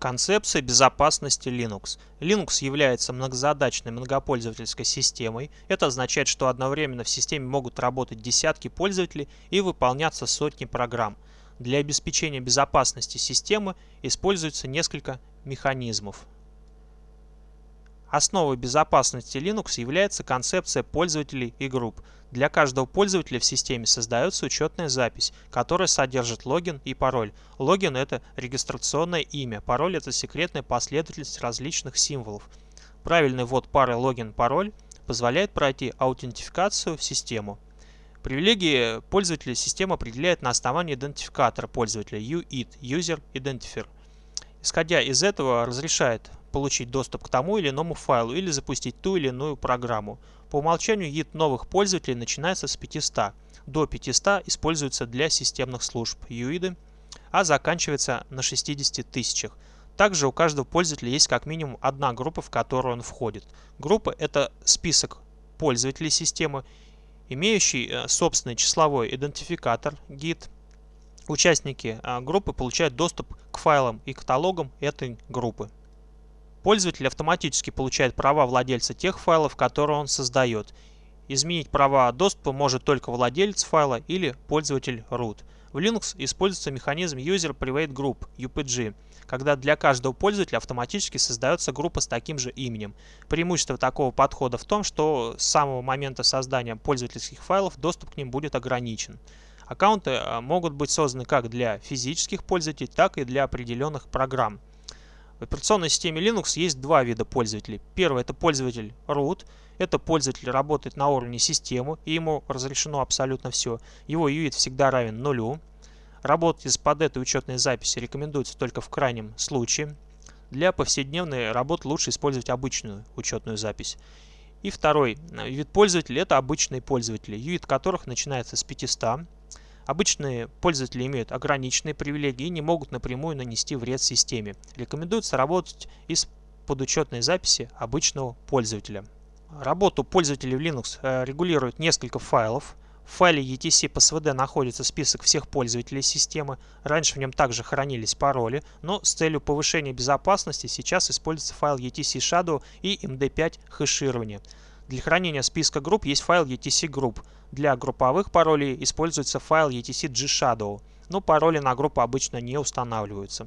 Концепция безопасности Linux. Linux является многозадачной многопользовательской системой. Это означает, что одновременно в системе могут работать десятки пользователей и выполняться сотни программ. Для обеспечения безопасности системы используется несколько механизмов. Основой безопасности Linux является концепция пользователей и групп. Для каждого пользователя в системе создается учетная запись, которая содержит логин и пароль. Логин – это регистрационное имя, пароль – это секретная последовательность различных символов. Правильный ввод пары логин-пароль позволяет пройти аутентификацию в систему. Привилегии пользователя система определяет на основании идентификатора пользователя UID – User Identifier. Исходя из этого разрешает получить доступ к тому или иному файлу или запустить ту или иную программу. По умолчанию ид новых пользователей начинается с 500. До 500 используется для системных служб UID, а заканчивается на 60 тысячах. Также у каждого пользователя есть как минимум одна группа, в которую он входит. Группа – это список пользователей системы, имеющий э, собственный числовой идентификатор GIT. Участники э, группы получают доступ к файлам и каталогам этой группы. Пользователь автоматически получает права владельца тех файлов, которые он создает. Изменить права доступа может только владелец файла или пользователь root. В Linux используется механизм User Private Group UPG, когда для каждого пользователя автоматически создается группа с таким же именем. Преимущество такого подхода в том, что с самого момента создания пользовательских файлов доступ к ним будет ограничен. Аккаунты а, могут быть созданы как для физических пользователей, так и для определенных программ. В операционной системе Linux есть два вида пользователей. Первый это пользователь root. Это пользователь работает на уровне системы, и ему разрешено абсолютно все. Его UID всегда равен нулю. Работать из-под этой учетной записи рекомендуется только в крайнем случае. Для повседневной работы лучше использовать обычную учетную запись. И второй вид пользователей – это обычные пользователи, UID которых начинается с 500. Обычные пользователи имеют ограниченные привилегии и не могут напрямую нанести вред системе. Рекомендуется работать из подучетной записи обычного пользователя. Работу пользователей в Linux э, регулирует несколько файлов. В файле etc по svd находится список всех пользователей системы. Раньше в нем также хранились пароли, но с целью повышения безопасности сейчас используется файл etc shadow и md5 хэширование. Для хранения списка групп есть файл etc group. Для групповых паролей используется файл etc gshadow, но пароли на группу обычно не устанавливаются.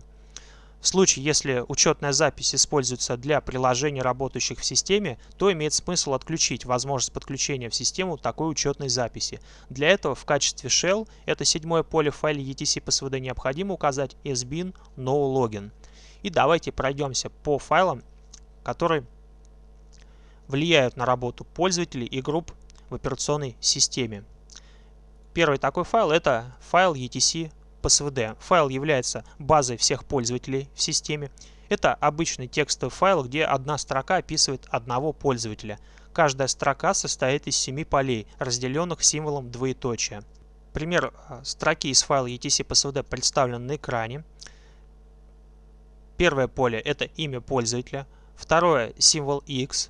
В случае, если учетная запись используется для приложений, работающих в системе, то имеет смысл отключить возможность подключения в систему такой учетной записи. Для этого в качестве shell, это седьмое поле в файле etc psvd, необходимо указать sbin nologin. И давайте пройдемся по файлам, которые влияют на работу пользователей и групп в операционной системе. Первый такой файл это файл etc psvd. Файл является базой всех пользователей в системе. Это обычный текстовый файл, где одна строка описывает одного пользователя. Каждая строка состоит из семи полей, разделенных символом двоеточия. Пример а, строки из файла etc psvd представлен на экране. Первое поле – это имя пользователя. Второе – символ x.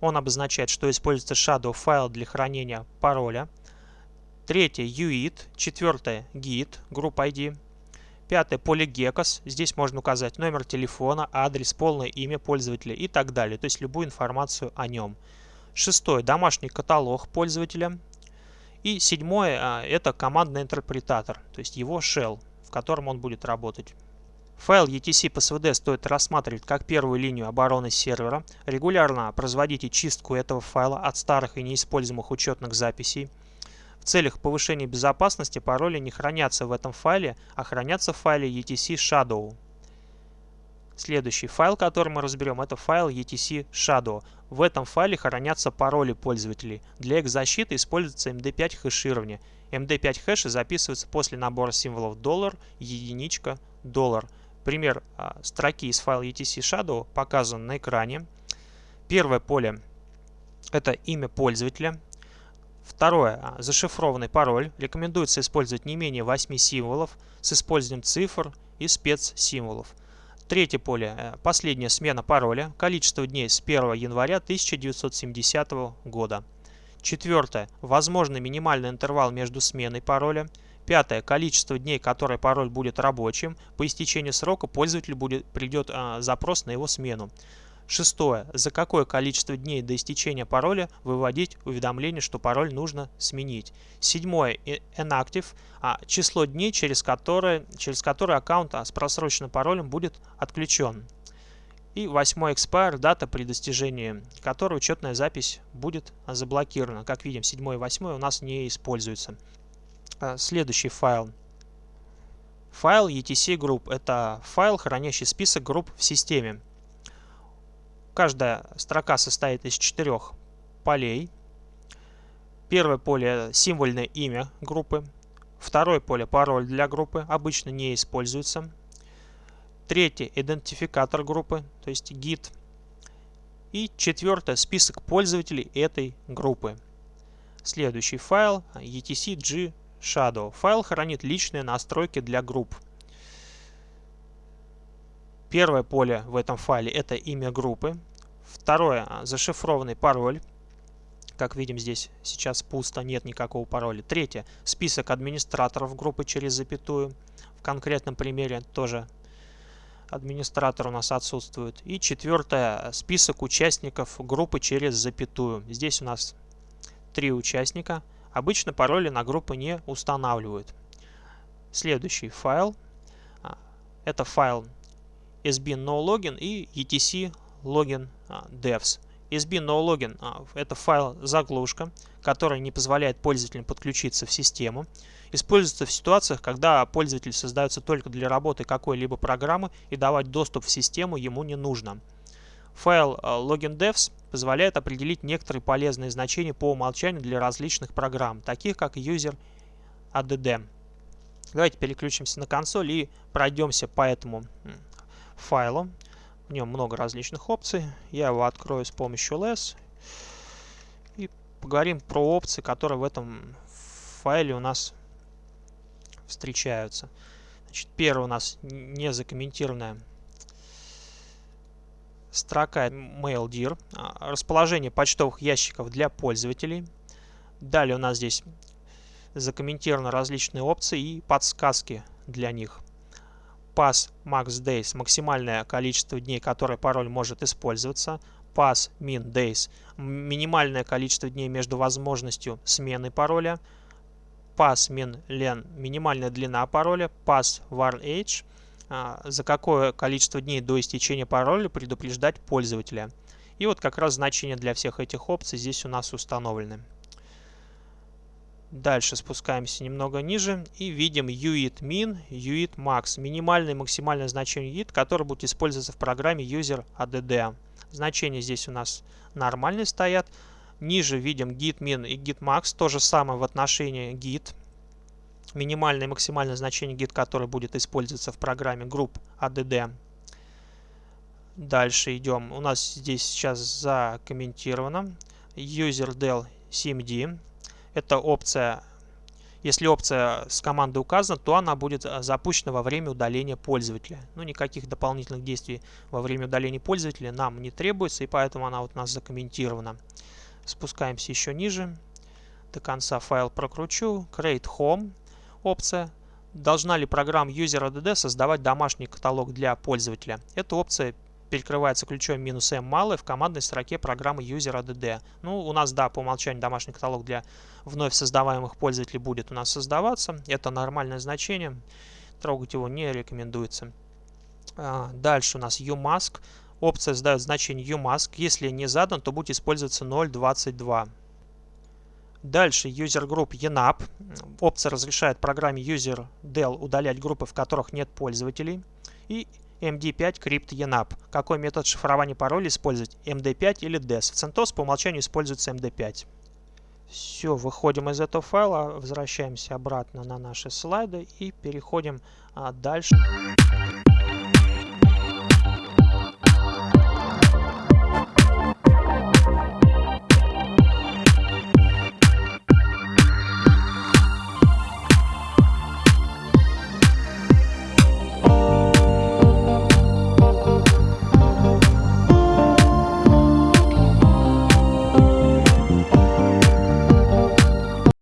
Он обозначает, что используется shadow файл для хранения пароля. Третье UID. Четвертое GIT, группа ID. Пятое GECOS. Здесь можно указать номер телефона, адрес, полное имя пользователя и так далее. То есть любую информацию о нем. Шестое домашний каталог пользователя. И седьмое а, это командный интерпретатор, то есть его shell, в котором он будет работать. Файл etc psvd стоит рассматривать как первую линию обороны сервера. Регулярно производите чистку этого файла от старых и неиспользуемых учетных записей. В целях повышения безопасности пароли не хранятся в этом файле, а хранятся в файле etc shadow. Следующий файл, который мы разберем, это файл etc shadow. В этом файле хранятся пароли пользователей. Для их защиты используется MD5 хэширование. MD5 хэши записываются после набора символов доллар, единичка, доллар. Пример а, строки из файла etc shadow показан на экране. Первое поле – это имя пользователя. Второе а, – зашифрованный пароль. Рекомендуется использовать не менее 8 символов с использованием цифр и спецсимволов. Третье поле э, – последняя смена пароля. Количество дней с 1 января 1970 года. Четвертое – возможный минимальный интервал между сменой пароля. Пятое. Количество дней, которое пароль будет рабочим. По истечении срока пользователю будет, придет а, запрос на его смену. Шестое. За какое количество дней до истечения пароля выводить уведомление, что пароль нужно сменить. Седьмое. Inactive. А, число дней, через которое, через которое аккаунт а, с просроченным паролем будет отключен. И восьмой expire, дата при достижении которой учетная запись будет заблокирована. Как видим, 7 и 8 у нас не используются. А, следующий файл. Файл etc group. Это файл, хранящий список групп в системе. Каждая строка состоит из четырех полей. Первое поле – символьное имя группы. Второе поле – пароль для группы, обычно не используется. Третье – идентификатор группы, то есть гид. И четвертое – список пользователей этой группы. Следующий файл – etc shadow. Файл хранит личные настройки для групп. Первое поле в этом файле – это имя группы. Второе – зашифрованный пароль. Как видим, здесь сейчас пусто, нет никакого пароля. Третье – список администраторов группы через запятую. В конкретном примере тоже администратор у нас отсутствует. И четвертое, список участников группы через запятую. Здесь у нас три участника. Обычно пароли на группы не устанавливают. Следующий файл. А, это файл sb nologin и etc login а, devs. SB NoLogin а, – это файл-заглушка, который не позволяет пользователям подключиться в систему. Используется в ситуациях, когда пользователь создается только для работы какой-либо программы и давать доступ в систему ему не нужно. Файл а, login.devs позволяет определить некоторые полезные значения по умолчанию для различных программ, таких как user add. Давайте переключимся на консоль и пройдемся по этому файлу. В нем много различных опций. Я его открою с помощью less. И поговорим про опции, которые в этом файле у нас встречаются. Значит, первый у нас незакомментированная строка MailDir. А, расположение почтовых ящиков для пользователей. Далее у нас здесь закомментированы различные опции и подсказки для них pass max days – максимальное количество дней, которое пароль может использоваться. Pass min days – минимальное количество дней между возможностью смены пароля. Pass min len – минимальная длина пароля. Pass warn age – за какое количество дней до истечения пароля предупреждать пользователя. И вот как раз значения для всех этих опций здесь у нас установлены. Дальше спускаемся немного ниже и видим UIT min, UIT max. Минимальное и максимальное значение UIT, которое будет использоваться в программе user add. Значения здесь у нас нормальные стоят. Ниже видим git min и git max. То же самое в отношении git. Минимальное и максимальное значение git, которое будет использоваться в программе group add. Дальше идем. У нас здесь сейчас закомментировано. userdel cmd эта опция, если опция с командой указана, то она будет э, запущена во время удаления пользователя. Ну, никаких дополнительных действий во время удаления пользователя нам не требуется, и поэтому она вот у нас закомментирована. Спускаемся еще ниже. До конца файл прокручу. Create Home опция. Должна ли программа UserADD создавать домашний каталог для пользователя? Эта опция перекрывается ключом «m» малый в командной строке программы user.add. Ну, у нас, да, по умолчанию домашний каталог для вновь создаваемых пользователей будет у нас создаваться. Это нормальное значение. Трогать его не рекомендуется. А, дальше у нас umask. Опция задает значение umask. Если не задан, то будет использоваться 0.22. Дальше user group enap. Опция разрешает программе userdel удалять группы, в которых нет пользователей. И MD5 Crypt ENAP. Какой метод шифрования пароля использовать? MD5 или DES? В CentOS по умолчанию используется MD5. Все, выходим из этого файла, возвращаемся обратно на наши слайды и переходим а, дальше.